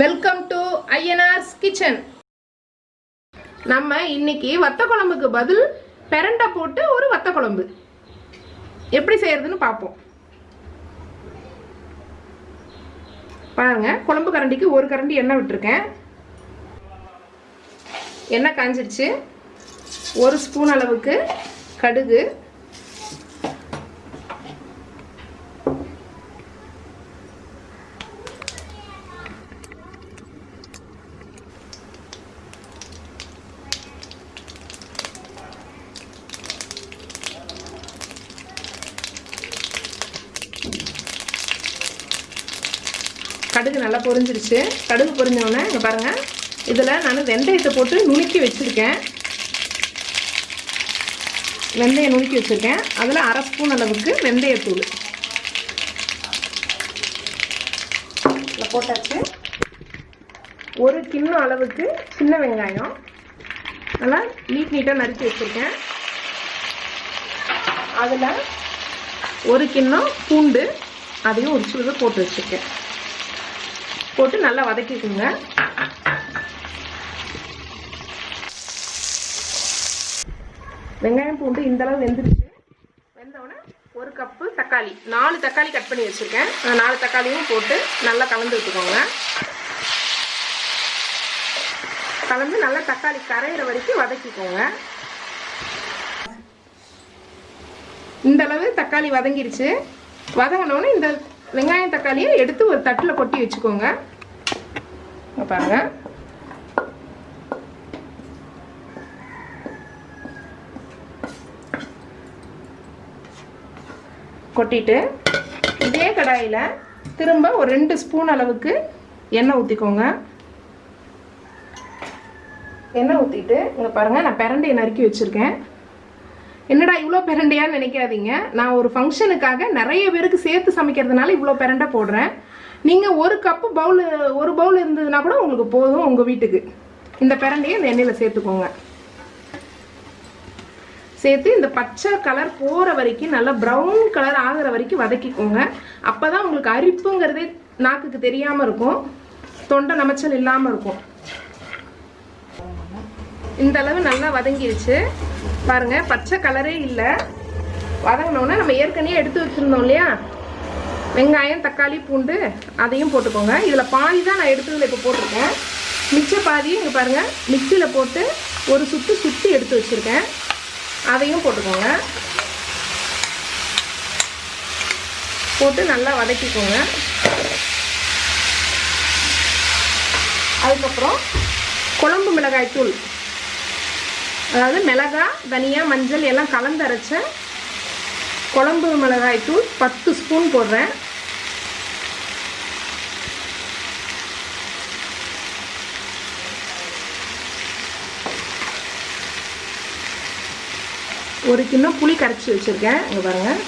Welcome to ஐஎன்ஆர்ஸ் kitchen நம்ம இன்னைக்கு வத்த குழம்புக்கு பதில் பெரண்டை போட்டு ஒரு வத்த குழம்பு. எப்படி செய்யறதுன்னு பார்ப்போம். பாருங்க குழம்பு கரண்டிக்கு ஒரு கரண்டி எண்ணெய் விட்டுருக்கேன். எண்ணெய் காஞ்சிருச்சு. ஒரு ஸ்பூன் அளவுக்கு கடுகு கடுகு நல்லா பொரிஞ்சிருச்சு. கடுகு பொரிஞ்சோடனே இங்கே பாருங்கள் இதில் நான் வெந்தயத்தை போட்டு நுணுக்கி வச்சுருக்கேன். வெந்தயம் நுணுக்கி வச்சுருக்கேன். அதில் அரை ஸ்பூன் அளவுக்கு வெந்தயத்தூள். இதில் போட்டாச்சு. ஒரு கிண்ணம் அளவுக்கு சின்ன வெங்காயம். நல்லா நீட் நீட்டாக நறுக்கி வச்சுருக்கேன். அதில் ஒரு கிண்ணம் பூண்டு அதையும் ஒரு சிலது போட்டு வச்சுருக்கேன். போட்டு நல்லா வதக்கிக்குங்க. வெங்காயம் பூண்டு இந்த அளவு வெந்துருச்சு. வெந்தவுடனே ஒரு கப்பு தக்காளி. நாலு தக்காளி கட் பண்ணி வச்சுருக்கேன். அந்த நாலு தக்காளியும் போட்டு நல்லா கலந்து விட்டுக்கோங்க. கலந்து நல்லா தக்காளி கரையிற வரைக்கும் வதக்கிக்கோங்க. இந்த அளவு தக்காளி வதங்கிருச்சு. வதங்கினோடனே இந்த வெங்காயம் தக்காளியை எடுத்து ஒரு தட்டில் கொட்டி வச்சுக்கோங்க. பாருங்க. கொட்டிட்டு இதே கடாயில் திரும்ப ஒரு ரெண்டு ஸ்பூன் அளவுக்கு எண்ணெய் ஊற்றிக்கோங்க எண்ணெய் ஊற்றிட்டு இங்கே பாருங்கள் நான் பிரண்டையை நறுக்கி வச்சுருக்கேன். என்னடா இவ்வளோ பிரண்டையான்னு நினைக்காதீங்க. நான் ஒரு ஃபங்க்ஷனுக்காக நிறைய பேருக்கு சேர்த்து சமைக்கிறதுனால இவ்வளோ பெரண்டை போடுறேன். நீங்கள் ஒரு கப்பு பவுல் ஒரு பவுல் இருந்ததுன்னா கூட உங்களுக்கு போதும் உங்கள் வீட்டுக்கு. இந்த பிரண்டையை இந்த எண்ணெயில் சேர்த்துக்கோங்க. சேர்த்து இந்த பச்சை கலர் போகிற வரைக்கும் நல்லா ப்ரௌன் கலர் ஆகிற வரைக்கும் வதக்கிக்கோங்க. அப்போ தான் உங்களுக்கு அரிப்புங்கிறதே நாக்குக்கு தெரியாமல் இருக்கும். தொண்டை நமைச்சல் இல்லாமல் இருக்கும். இந்த அளவு நல்லா வதங்கிடுச்சு பாருங்க பச்சை கலரே இல்லை. வதங்கினோடனே நம்ம ஏற்கனவே எடுத்து வச்சுருந்தோம் இல்லையா? வெங்காயம் தக்காளி பூண்டு அதையும் போட்டுக்கோங்க. இதில் பாதி தான் நான் எடுத்ததில் இப்போ போட்டிருக்கேன். மிச்ச பாதி இங்கே பாருங்கள் மிக்சியில் போட்டு ஒரு சுற்று சுற்றி எடுத்து வச்சுருக்கேன். அதையும் போட்டுக்கோங்க. போட்டு நல்லா வதக்கிக்கோங்க. அதுக்கப்புறம் குழம்பு மிளகாய் தூள் அதாவது மிளகாய் தனியா மஞ்சள் எல்லாம் கலந்து அரைச்ச குழம்பு மிளகாய் தூள் பத்து ஸ்பூன் போடுறேன். ஒரு கிண்ணம் புளி கரைச்சி வச்சுருக்கேன். இங்கே பாருங்கள்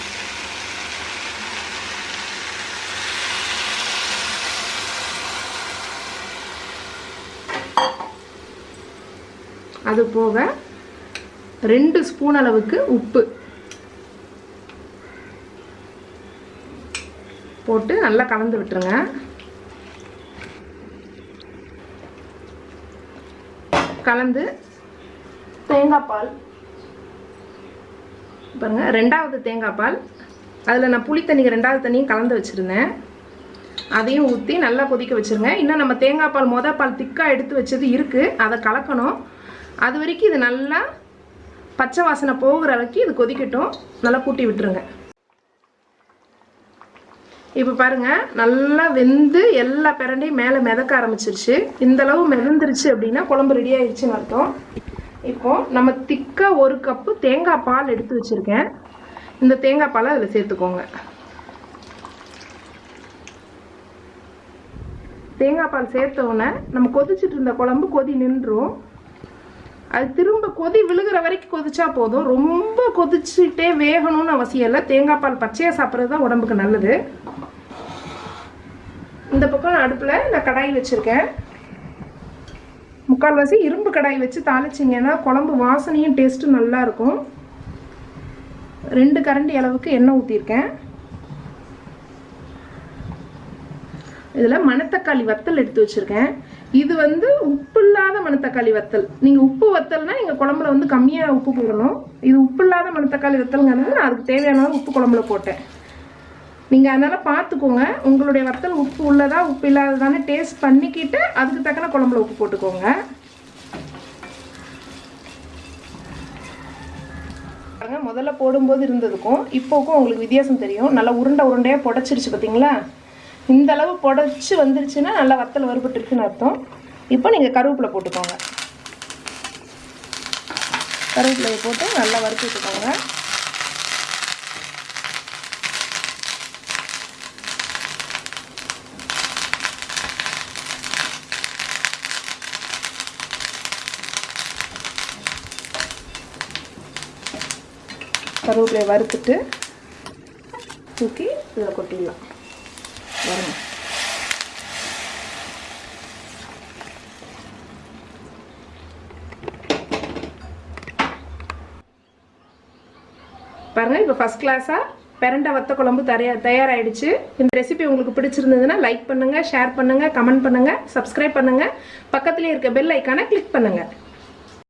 அது போக ரெண்டு ஸ்பூன் அளவுக்கு உப்பு. போட்டு நல்லா கலந்து விட்டுருங்க. கலந்து தேங்காய் பால். பாருங்க ரெண்டாவது தேங்காய் பால். அதில் நான் புளி தண்ணி ரெண்டாவது தண்ணியும் கலந்து வச்சுருந்தேன். அதையும் ஊற்றி நல்லா கொதிக்க வச்சுருங்க. இன்னும் நம்ம தேங்காய் பால் மொதல் பால் திக்காக எடுத்து வச்சது இருக்குது அதை கலக்கணும். அது வரைக்கும் இது நல்லா பச்சை வாசனை போகிற அளவுக்கு இது கொதிக்கட்டும். நல்லா கூட்டி விட்டுருங்க. இப்போ பாருங்கள் நல்லா வெந்து எல்லா பிரண்டையும் மேலே மிதக்க ஆரம்பிச்சிருச்சு. இந்தளவு மிதந்துருச்சு அப்படின்னா குழம்பு ரெடி ஆயிடுச்சுன்னு அர்த்தம். இப்போ நம்ம திக்காக ஒரு கப்பு தேங்காய் பால் எடுத்து வச்சுருக்கேன். இந்த தேங்காய் பாலை அதில் சேர்த்துக்கோங்க. தேங்காய் பால் சேர்த்த உடனே நம்ம கொதிச்சுட்டு இருந்த குழம்பு கொதி நின்றும். அது திரும்ப கொதி விழுகிற வரைக்கும் கொதிச்சா போதும். ரொம்ப கொதிச்சுட்டே வேகணும்னு அவசியம் இல்லை. தேங்காய் பால் பச்சையாக சாப்பிட்றது தான் உடம்புக்கு நல்லது. இந்த பக்கம் அடுப்பில் நான் கடாய் வச்சுருக்கேன். முக்கால்வாசி இரும்பு கடாய் வச்சு தாளிச்சிங்கன்னா குழம்பு வாசனையும் டேஸ்ட்டும் நல்லா இருக்கும். ரெண்டு கரண்டி அளவுக்கு எண்ணெய் ஊற்றிருக்கேன் இதில் மணத்தக்காளி வத்தல் எடுத்து வச்சுருக்கேன். இது வந்து உப்பு இல்லாத மணத்தக்காளி வத்தல். நீங்கள் உப்பு வத்தல்னா எங்கள் குழம்புல வந்து கம்மியாக உப்பு போடணும். இது உப்பு இல்லாத மணத்தக்காளி வத்தல்ங்கிறது நான் அதுக்கு தேவையான உப்பு குழம்புல போட்டேன். நீங்கள் அதனால் பார்த்துக்கோங்க உங்களுடைய வத்தல் உப்பு உள்ளதா உப்பு இல்லாததானே டேஸ்ட் பண்ணிக்கிட்டு அதுக்கு தக்கன குழம்புல உப்பு போட்டுக்கோங்க. பாருங்க முதல்ல போடும்போது இருந்ததுக்கும் இப்போக்கும் உங்களுக்கு வித்தியாசம் தெரியும். நல்லா உருண்டை உருண்டையாக புடச்சிருச்சு பார்த்தீங்களா இந்த அளவு புடச்சி வந்துருச்சுன்னா நல்லா வத்தல் வறுபட்டுருக்குன்னு அர்த்தம். இப்போ நீங்கள் கருவேப்பிலை போட்டுக்கோங்க. கருவேப்பிலையை போட்டு நல்லா வறுத்து விட்டுக்கோங்க. கருவேப்பிலையை வறுத்துட்டு தூக்கி இதில் கொட்டிடலாம். வரும். பாருங்க இப்போ ஃபஸ்ட் கிளாஸாக பெரண்டை வத்த குழம்பு தயார் தயாராகிடுச்சு இந்த ரெசிபி உங்களுக்கு பிடிச்சிருந்ததுன்னா லைக் பண்ணுங்கள் ஷேர் பண்ணுங்கள் கமெண்ட் பண்ணுங்கள் சப்ஸ்கிரைப் பண்ணுங்கள் பக்கத்துலேயே இருக்க பெல் ஐக்கானை கிளிக் பண்ணுங்கள்